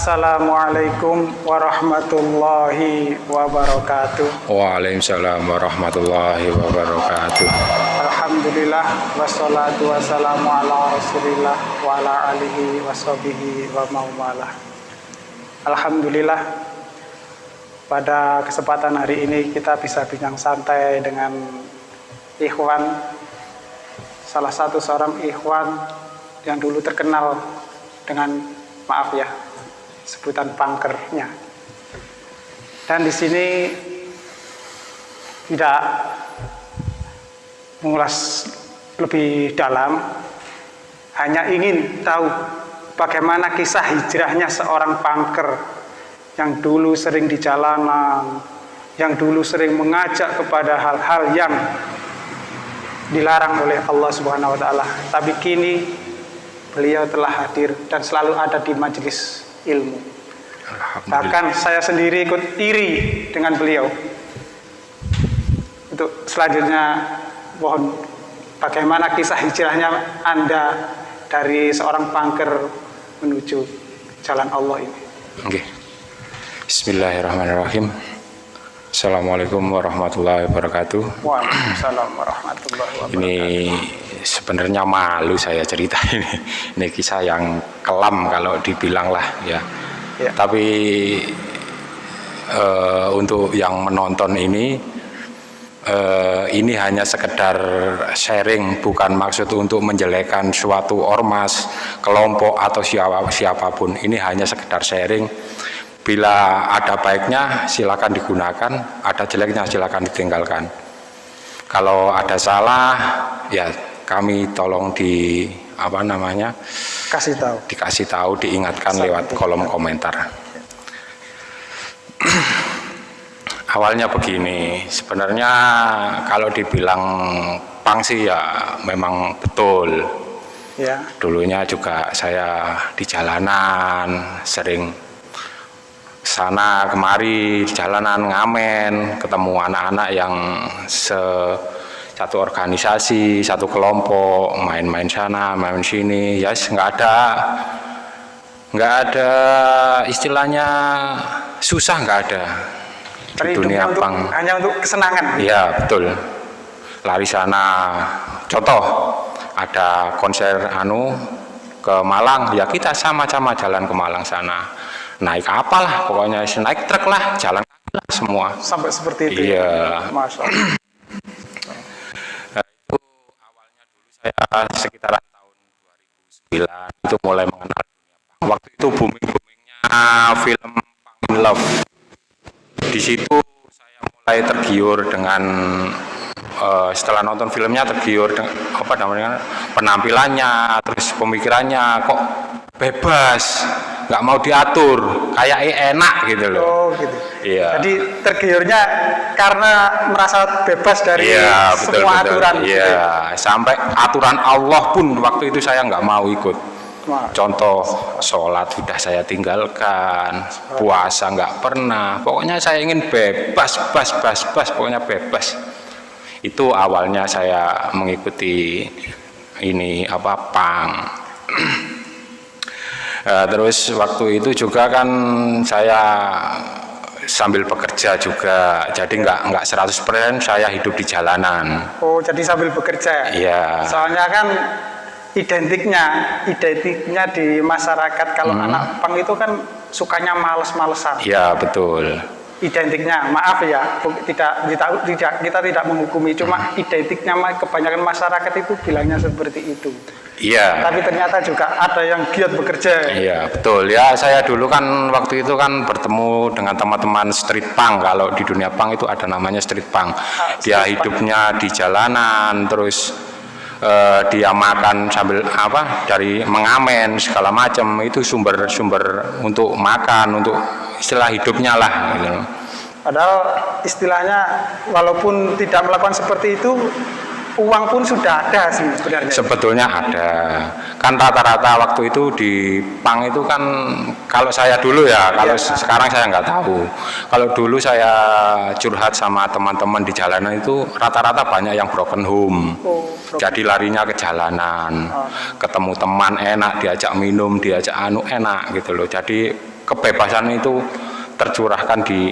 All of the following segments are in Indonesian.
Assalamualaikum warahmatullahi wabarakatuh. Waalaikumsalam warahmatullahi wabarakatuh. Alhamdulillah wassalatu wassalamu ala Rasulillah wa ala alihi washabihi wa maumalah. Alhamdulillah pada kesempatan hari ini kita bisa bincang santai dengan ikhwan salah satu seorang ikhwan yang dulu terkenal dengan maaf ya sebutan pangkernya dan di sini tidak mengulas lebih dalam hanya ingin tahu bagaimana kisah hijrahnya seorang pangker yang dulu sering di jalanan yang dulu sering mengajak kepada hal-hal yang dilarang oleh Allah Subhanahu wa taala. Tapi kini beliau telah hadir dan selalu ada di majelis ilmu. Bahkan saya sendiri ikut iri dengan beliau. Untuk selanjutnya mohon bagaimana kisah hijrahnya Anda dari seorang pangker menuju jalan Allah ini. Oke. Bismillahirrahmanirrahim. Assalamualaikum warahmatullahi wabarakatuh. Waalaikumsalam warahmatullahi wabarakatuh. Ini sebenarnya malu saya cerita ini. Ini kisah yang kelam kalau dibilang lah ya. ya. Tapi uh, untuk yang menonton ini uh, ini hanya sekedar sharing bukan maksud untuk menjelekkan suatu ormas, kelompok atau siapa siapa pun. Ini hanya sekedar sharing. Bila ada baiknya silakan digunakan, ada jeleknya silakan ditinggalkan. Kalau ada salah ya kami tolong di apa namanya kasih tahu. dikasih tahu diingatkan Sampai lewat kolom komentar. Awalnya begini sebenarnya kalau dibilang pang sih ya memang betul. Ya. dulunya juga saya di jalanan sering sana kemari di jalanan ngamen ketemu anak-anak yang se satu organisasi, satu kelompok, main-main sana, main sini, ya yes, nggak ada, nggak ada istilahnya susah nggak ada di dunia untuk, pang. Hanya untuk kesenangan. Iya betul. Lari sana, contoh ada konser anu ke Malang, ya kita sama-sama jalan ke Malang sana. Naik apalah, pokoknya naik truk lah, jalan semua. Sampai seperti itu. Ya? Iya. Masya Allah. saya sekitaran tahun 2009 itu mulai mengenal dunia punk. Waktu itu booming-boomingnya film Punk in Love. Di situ saya mulai tergiur dengan uh, setelah nonton filmnya tergiur dengan apa namanya penampilannya, terus pemikirannya kok bebas, nggak mau diatur, kayak enak gitu loh. Oh, gitu. Iya. Jadi tergiurnya karena merasa bebas dari iya, betul, semua betul. aturan. Iya, gitu. sampai aturan Allah pun waktu itu saya nggak mau ikut. Wah. Contoh sholat sudah saya tinggalkan, puasa nggak pernah. Pokoknya saya ingin bebas, bebas, bebas, bebas, pokoknya bebas. Itu awalnya saya mengikuti ini apa pang. Uh, terus waktu itu juga kan saya sambil bekerja juga. Jadi nggak nggak 100% saya hidup di jalanan. Oh jadi sambil bekerja? Iya. Soalnya kan identiknya identiknya di masyarakat. Kalau hmm. anak pang itu kan sukanya males-malesan. Iya betul. Identiknya maaf ya tidak tidak kita tidak menghukumi. Cuma hmm. identiknya kebanyakan masyarakat itu bilangnya seperti itu Iya. Tapi ternyata juga ada yang giat bekerja. Iya, betul. Ya, saya dulu kan waktu itu kan bertemu dengan teman-teman street punk. Kalau di dunia punk itu ada namanya street punk. Ah, dia street hidupnya punk. di jalanan, terus uh, dia makan sambil apa? Dari mengamen segala macam. Itu sumber-sumber untuk makan, untuk istilah hidupnya lah gitu. Padahal istilahnya walaupun tidak melakukan seperti itu uang pun sudah ada sih sebenarnya. Sebetulnya ada. Kan rata-rata waktu itu di Pang itu kan kalau saya dulu ya, kalau ya. sekarang saya nggak tahu. Kalau dulu saya curhat sama teman-teman di jalanan itu rata-rata banyak yang broken home. Oh, broken. Jadi larinya ke jalanan. Oh. Ketemu teman enak, diajak minum, diajak anu enak gitu loh. Jadi kebebasan itu tercurahkan di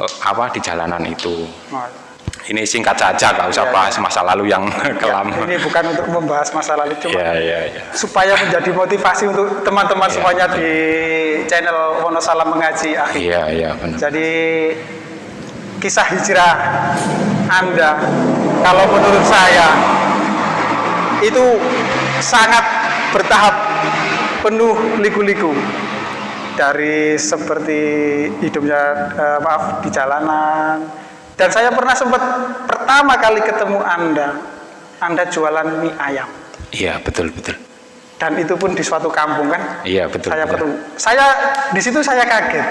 eh, apa di jalanan itu ini singkat saja nggak usah Ya, bahas masa lalu yang kelam. Ini bukan untuk membahas masa lalu, cuma ya ya ya supaya menjadi motivasi untuk teman-teman Ya. semuanya di channel Wonosalam Mengaji Akhir. iya iya benar. Jadi kisah hijrah Anda kalau menurut saya itu sangat bertahap penuh liku-liku. Dari seperti hidupnya eh, maaf di jalanan dan saya pernah sempat pertama kali ketemu Anda Anda jualan mie ayam. Iya betul betul. Dan itu pun di suatu kampung kan? Iya betul saya betul. ketemu. Saya di situ saya kaget.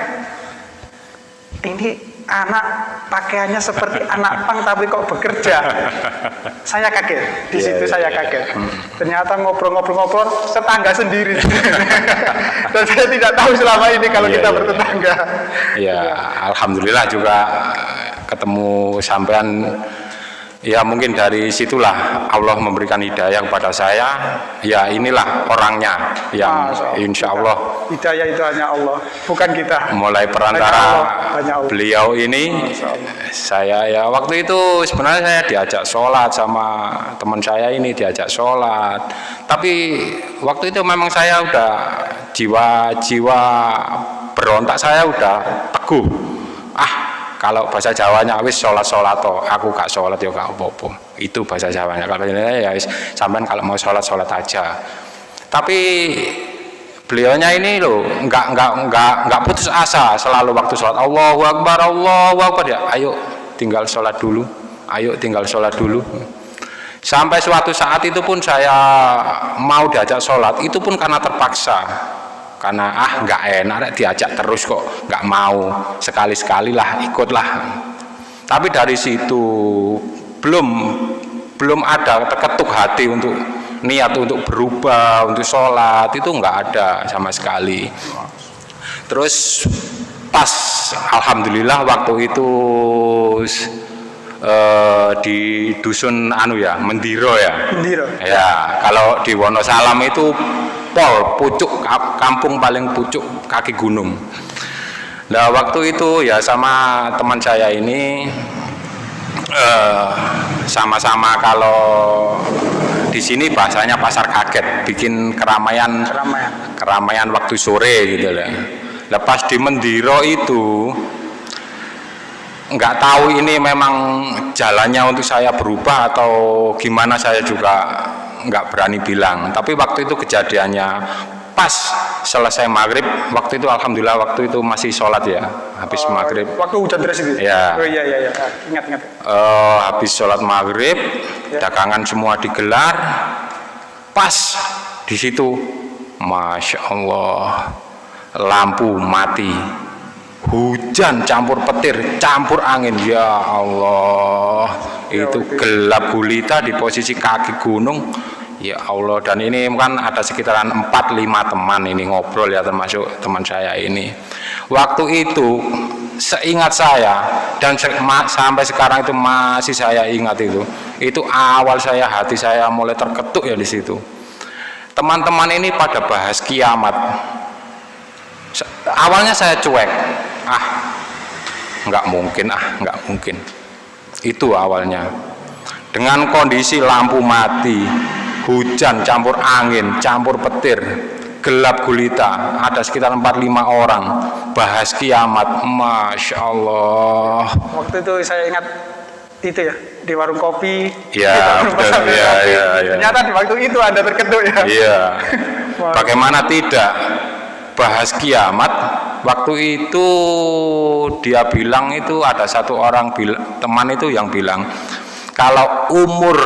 Ini anak pakaiannya seperti anak pang tapi kok bekerja? Saya kaget. Di Iya, situ iya, saya iya. kaget. ternyata ngobrol-ngobrol-ngobrol tetangga sendiri. Dan saya tidak tahu selama ini kalau Iya, kita iya, bertetangga. Ya, alhamdulillah juga ketemu sampean ya mungkin dari situlah Allah memberikan hidayah kepada saya. Ya inilah orangnya yang insya Allah hidayah itu hanya Allah bukan kita. mulai Hanya perantara Allah, hanya Allah. beliau ini. Saya ya waktu itu sebenarnya saya diajak sholat sama teman saya ini diajak sholat. Tapi waktu itu memang saya udah jiwa-jiwa berontak saya udah teguh. Ah kalau bahasa Jawanya wis sholat sholat toh aku gak sholat ya gak apa-apa. Itu bahasa Jawanya. Kalau ini ya wis sampean kalau mau sholat sholat aja. Tapi beliaunya ini loh nggak nggak nggak nggak putus asa selalu waktu sholat. Allahu Akbar Allahu Akbar. Ya ayo tinggal sholat dulu. Ayo tinggal sholat dulu. Sampai suatu saat itu pun saya mau diajak sholat itu pun karena terpaksa karena ah nggak enak rek, diajak terus kok nggak mau. Sekali sekali lah ikutlah. Tapi dari situ belum belum ada terketuk hati untuk niat untuk berubah untuk sholat. Itu nggak ada sama sekali. Terus pas alhamdulillah waktu itu eh, di dusun anu ya Mendiro ya. Mendiro. ya kalau di Wonosalam itu pol pucuk kampung paling pucuk kaki gunung nah waktu itu ya sama teman saya ini eh, sama-sama kalau di sini bahasanya pasar kaget bikin keramaian keramaian keramaian waktu sore gitu lah. Lepas di Mendiro itu nggak tahu ini memang jalannya untuk saya berubah atau gimana saya juga nggak berani bilang. Tapi waktu itu kejadiannya pas selesai maghrib, waktu itu alhamdulillah waktu itu masih sholat ya, habis Oh, maghrib. waktu hujan deras itu Iya. oh iya iya iya Ah, ingat ingat Eh, habis sholat maghrib Ya. dagangan semua digelar pas di situ masya Allah lampu mati hujan campur petir campur angin ya Allah Ya, itu. gelap gulita di posisi kaki gunung ya Allah dan ini kan ada sekitaran 4-5 teman ini ngobrol ya termasuk teman saya ini. Waktu itu seingat saya dan se- sampai sekarang itu masih saya ingat itu itu awal saya hati saya mulai terketuk ya di situ. Teman-teman ini pada bahas kiamat. Awalnya saya cuek. Ah nggak mungkin ah nggak mungkin. Itu awalnya. Dengan kondisi lampu mati hujan campur angin campur petir gelap gulita ada sekitar 4-5 orang bahas kiamat Masya Allah waktu itu saya ingat itu ya di warung kopi Ya, di betul. Ya, ya, ya. ternyata di waktu itu anda terketuk ya Iya. Bagaimana tidak bahas kiamat? Waktu itu dia bilang itu ada satu orang teman itu yang bilang kalau umur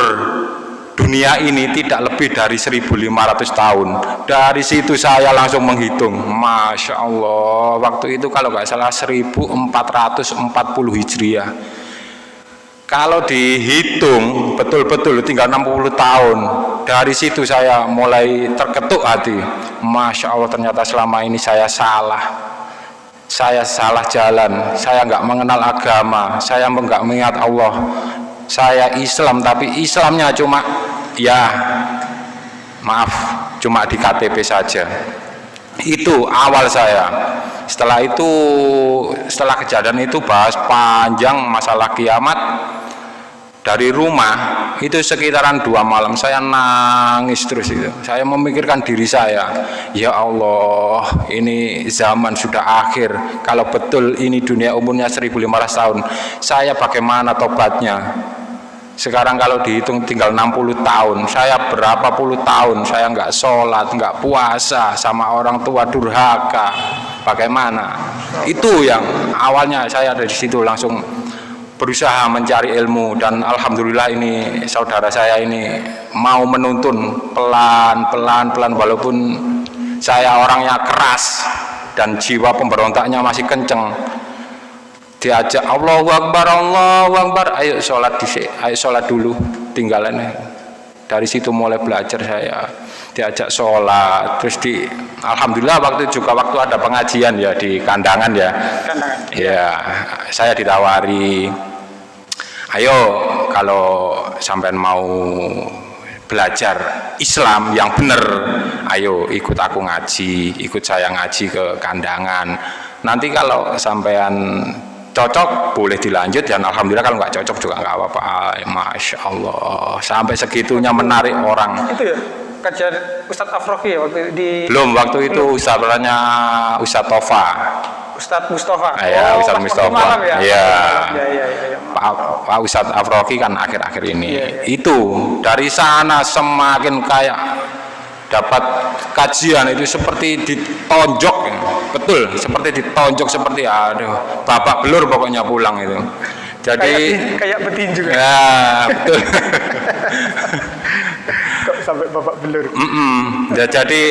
dunia ini tidak lebih dari 1500 tahun. Dari situ saya langsung menghitung. Masya Allah. Waktu itu kalau nggak salah 1440 Hijriah. Kalau dihitung betul-betul tinggal 60 tahun Dari situ saya mulai terketuk hati Masya Allah ternyata selama ini saya salah Saya salah jalan Saya nggak mengenal agama Saya nggak mengingat Allah Saya Islam tapi Islamnya cuma Ya maaf cuma di KTP saja. Itu awal saya. Setelah itu setelah kejadian itu bahas panjang masalah kiamat. Dari rumah itu sekitaran dua malam saya nangis terus itu. Saya memikirkan diri saya ya Allah ini zaman sudah akhir. Kalau betul ini dunia umurnya 1500 tahun saya bagaimana tobatnya sekarang kalau dihitung tinggal 60 tahun. Saya berapa puluh tahun? Saya nggak sholat nggak puasa sama orang tua durhaka. Bagaimana? Itu yang awalnya saya dari situ langsung berusaha mencari ilmu dan alhamdulillah ini saudara saya ini mau menuntun pelan-pelan pelan walaupun saya orangnya keras dan jiwa pemberontaknya masih kenceng diajak Allah Akbar Allah Akbar. Ayo sholat di ayo sholat dulu tinggalan dari situ mulai belajar saya. Diajak sholat terus di Alhamdulillah waktu juga waktu ada pengajian ya di kandangan ya. Kandangan. Ya saya ditawari ayo kalau sampai mau belajar Islam yang benar ayo ikut aku ngaji ikut saya ngaji ke kandangan. Nanti kalau sampean cocok boleh dilanjut dan alhamdulillah kalau nggak cocok juga nggak apa-apa masya Allah sampai segitunya menarik orang itu ya kajian Ustadz Afroki ya waktu di belum waktu itu ustadznya Ustadz Tova Ustadz Mustafa. Ah, ya, oh, Ustadz Mustafa. Ya. Ya. Ya, ya, ya, Pak, Pak Ustadz Afroki kan akhir-akhir ini. Ya, ya. Itu dari sana semakin kayak dapat kajian itu seperti ditonjok betul seperti ditonjok seperti aduh bapak belur pokoknya pulang itu. Jadi kayak, kayak betinju ya? Betul. Kok sampai bapak belur? Mm -mm. Ya, jadi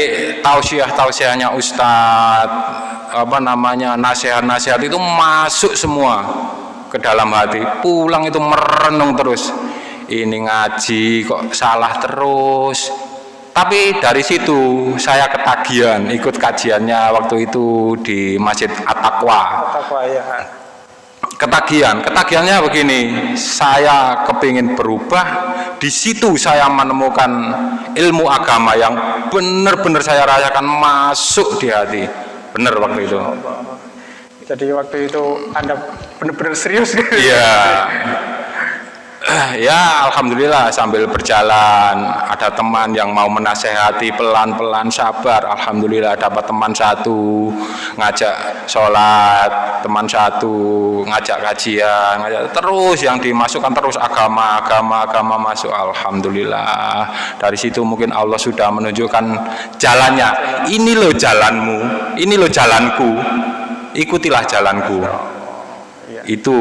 tausiah tausiahnya Ustadz apa namanya nasihat-nasihat itu masuk semua ke dalam hati. Pulang itu merenung terus. Ini ngaji kok salah terus tapi dari situ saya ketagihan ikut kajiannya waktu itu di Masjid At-Taqwa. Ya. ketagihan. Ketagihannya begini saya kepingin berubah. Di situ saya menemukan ilmu agama yang benar-benar saya rasakan masuk di hati. Benar waktu itu. Jadi waktu itu anda benar-benar serius? Iya ya alhamdulillah sambil berjalan ada teman yang mau menasehati pelan-pelan sabar. Alhamdulillah dapat teman satu ngajak sholat teman satu ngajak kajian ngajak terus yang dimasukkan terus agama agama agama masuk. Alhamdulillah. Dari situ mungkin Allah sudah menunjukkan jalannya. Ini loh jalanmu ini loh jalanku. Ikutilah jalanku. Itu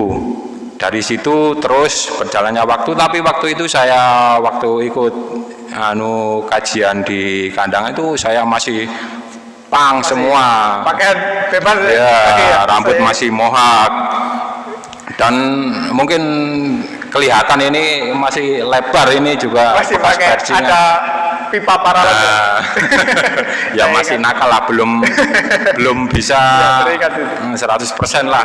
dari situ terus berjalannya waktu tapi waktu itu saya waktu ikut anu kajian di kandang itu saya masih pang masih semua. pakaian bebas ya, ya rambut saya... masih mohak. Dan mungkin kelihatan ini masih lebar ini juga masih pakai ada pipa paralel nah, ya masih nakal lah belum belum bisa ya, 100% lah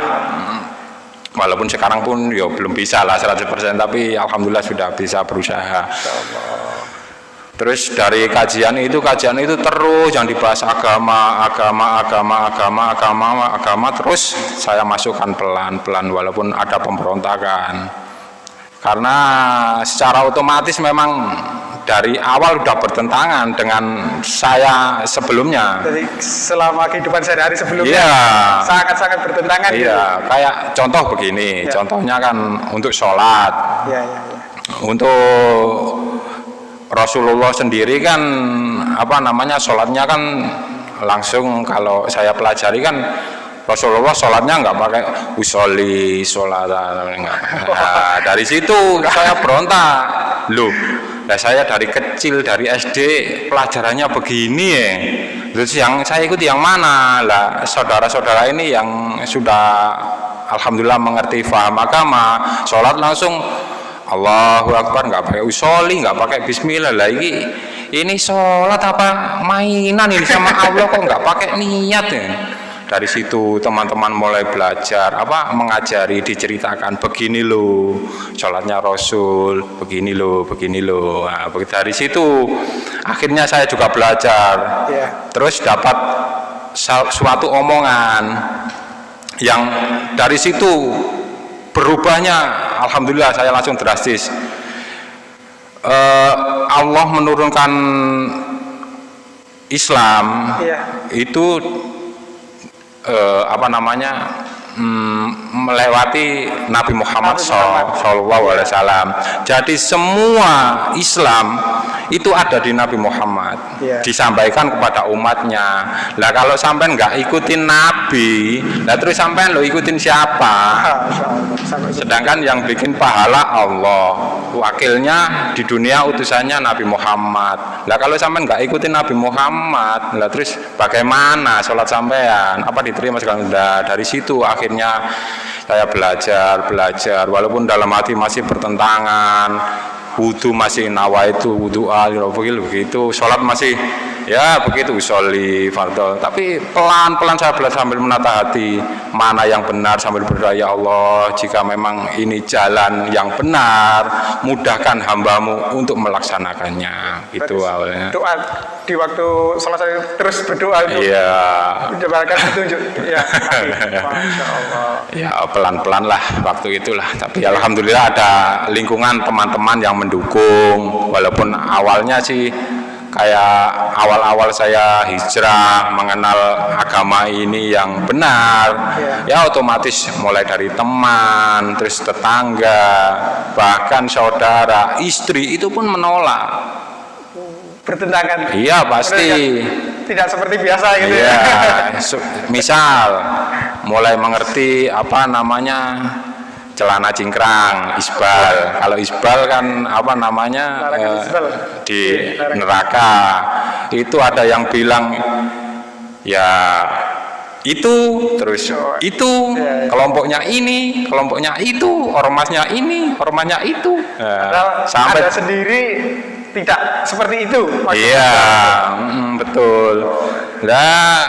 walaupun sekarang pun ya belum bisa lah 100% tapi alhamdulillah sudah bisa berusaha. Terus dari kajian itu kajian itu terus yang dibahas agama agama agama agama agama agama terus saya masukkan pelan-pelan walaupun ada pemberontakan. Karena secara otomatis memang dari awal sudah bertentangan dengan saya sebelumnya. Jadi selama kehidupan sehari-hari sebelumnya iya. sangat-sangat bertentangan. Iya, gitu. kayak contoh begini, ya. contohnya kan untuk sholat. Ya, ya, ya. Untuk Rasulullah sendiri kan apa namanya sholatnya kan langsung kalau saya pelajari kan Rasulullah sholatnya nggak pakai usoli sholat nah, dari situ saya berontak loh Nah saya dari kecil dari SD pelajarannya begini ya. Terus yang saya ikuti yang mana? Lah saudara-saudara ini yang sudah alhamdulillah mengerti faham agama, sholat langsung Allahu Akbar nggak pakai usoli, nggak pakai Bismillah lagi. Ini sholat apa mainan ini sama Allah kok nggak pakai niat ya? Dari situ teman-teman mulai belajar apa mengajari diceritakan begini loh sholatnya Rasul begini loh begini loh nah, dari situ akhirnya saya juga belajar. Yeah. terus dapat suatu omongan yang dari situ berubahnya. Alhamdulillah saya langsung drastis. Uh, Allah menurunkan Islam iya. itu uh, apa namanya hmm, melewati Nabi Muhammad SAW. Jadi semua Islam itu ada di Nabi Muhammad, yeah. disampaikan kepada umatnya. Lah kalau sampai nggak ikutin Nabi, lah terus sampai lo ikutin siapa? Sedangkan yang bikin pahala Allah, wakilnya di dunia utusannya Nabi Muhammad. Lah kalau sampai nggak ikutin Nabi Muhammad, lah terus bagaimana sholat sampean? Apa diterima sekali? Dari situ akhirnya akhirnya saya belajar belajar. Walaupun dalam hati masih bertentangan wudhu masih nawa itu wudhu al begitu. Sholat masih ya begitu usoli fardol tapi pelan-pelan saya belajar sambil menata hati mana yang benar sambil berdoa ya Allah jika memang ini jalan yang benar mudahkan hambamu untuk melaksanakannya. Itu awalnya. doa di waktu selesai terus berdoa itu iya. mendapatkan petunjuk. Ya ya pelan-pelan lah waktu itulah. Tapi alhamdulillah ada lingkungan teman-teman yang mendukung. Walaupun awalnya sih kayak awal-awal saya hijrah mengenal agama ini yang benar ya otomatis mulai dari teman terus tetangga bahkan saudara istri itu pun menolak. Bertentangan. Iya pasti. Tidak seperti biasa gitu ya. Misal mulai mengerti apa namanya celana cingkrang isbal. Kalau isbal kan apa namanya eh, di neraka. Itu ada yang bilang ya itu terus itu ya, ya. kelompoknya ini kelompoknya itu ormasnya ini ormasnya itu. Nah, sampai ada sendiri tidak seperti itu. Iya mm, betul. Lah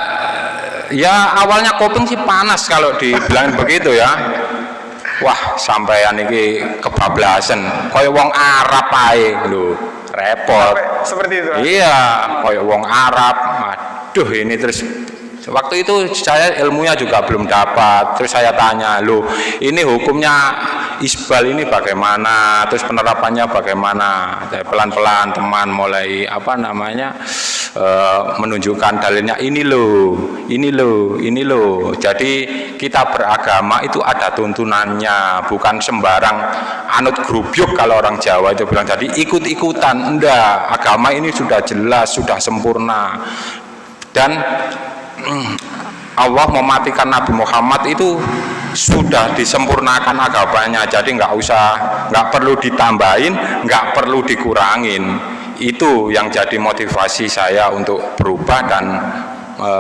ya awalnya koping sih panas kalau dibilang begitu ya wah sampean iki kebablasan. Kaya wong Arab ae. Lho repot. Seperti itu iya kaya wong Arab. Aduh ini terus. Waktu itu saya ilmunya juga belum dapat. Terus saya tanya lo ini hukumnya isbal ini bagaimana? Terus penerapannya bagaimana? Pelan-pelan teman mulai apa namanya e, menunjukkan dalilnya ini loh ini loh ini loh jadi kita beragama itu ada tuntunannya bukan sembarang anut grubyuk kalau orang Jawa itu bilang. Jadi ikut-ikutan enggak agama ini sudah jelas sudah sempurna. Dan Allah mematikan Nabi Muhammad itu sudah disempurnakan agamanya. Jadi nggak usah nggak perlu ditambahin nggak perlu dikurangin itu yang jadi motivasi saya untuk berubah dan e,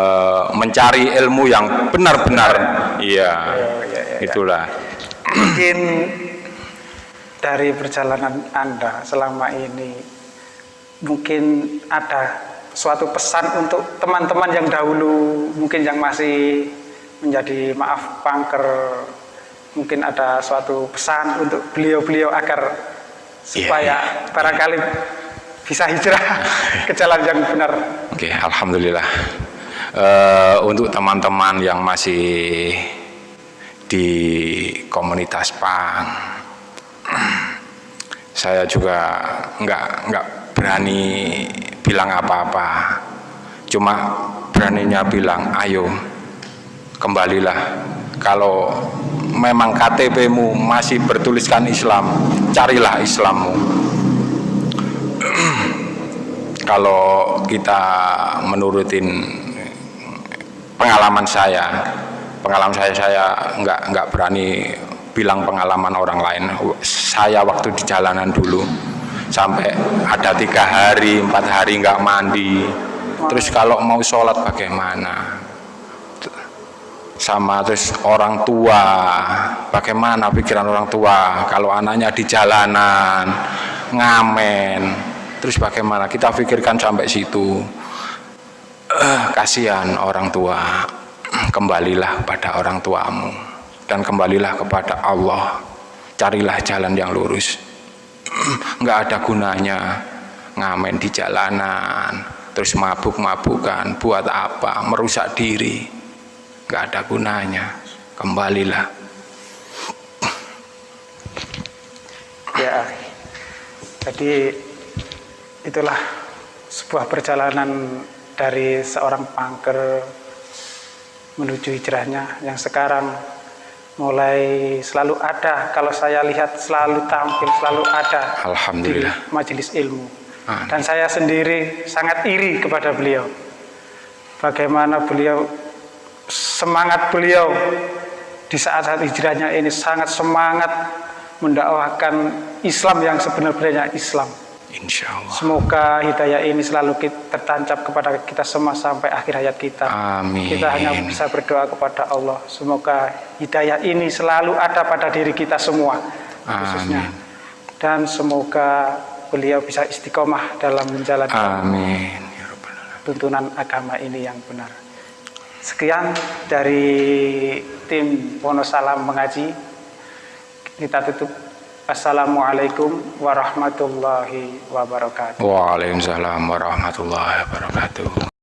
mencari ilmu yang benar-benar. Iya ya, ya, ya, itulah. Mungkin dari perjalanan anda selama ini mungkin ada suatu pesan untuk teman-teman yang dahulu mungkin yang masih menjadi maaf pangker mungkin ada suatu pesan untuk beliau-beliau agar supaya yeah, yeah. barangkali bisa hijrah ke jalan yang benar. Oke, okay, alhamdulillah. Uh, untuk teman-teman yang masih di komunitas pang, saya juga nggak nggak berani bilang apa-apa cuma beraninya bilang ayo kembalilah kalau memang KTP-mu masih bertuliskan Islam carilah Islammu kalau kita menurutin pengalaman saya pengalaman saya saya nggak nggak berani bilang pengalaman orang lain. Saya waktu di jalanan dulu sampai ada tiga hari empat hari nggak mandi. Terus kalau mau sholat bagaimana? Sama terus orang tua bagaimana pikiran orang tua? Kalau anaknya di jalanan ngamen terus bagaimana? Kita pikirkan sampai situ. Uh, kasihan orang tua. Kembalilah kepada orang tuamu. Dan kembalilah kepada Allah. Carilah jalan yang lurus. Nggak ada gunanya ngamen di jalanan terus mabuk-mabukan buat apa? Merusak diri. Nggak ada gunanya. Kembalilah. Ya, jadi itulah sebuah perjalanan dari seorang pangker menuju hijrahnya yang sekarang mulai selalu ada kalau saya lihat selalu tampil selalu ada Alhamdulillah. di majelis ilmu Amin. dan saya sendiri sangat iri kepada beliau bagaimana beliau semangat beliau di saat-saat hijrahnya ini sangat semangat mendakwahkan Islam yang sebenarnya Islam Insya Allah Semoga hidayah ini selalu kita, tertancap kepada kita semua sampai akhir hayat kita. Amin. Kita hanya bisa berdoa kepada Allah. Semoga hidayah ini selalu ada pada diri kita semua, khususnya. Amin. Dan semoga beliau bisa istiqomah dalam menjalankan Amin ya tuntunan agama ini yang benar. Sekian dari tim Wonosalam Mengaji. Kita tutup. Assalamualaikum warahmatullahi wabarakatuh. Waalaikumsalam warahmatullahi wabarakatuh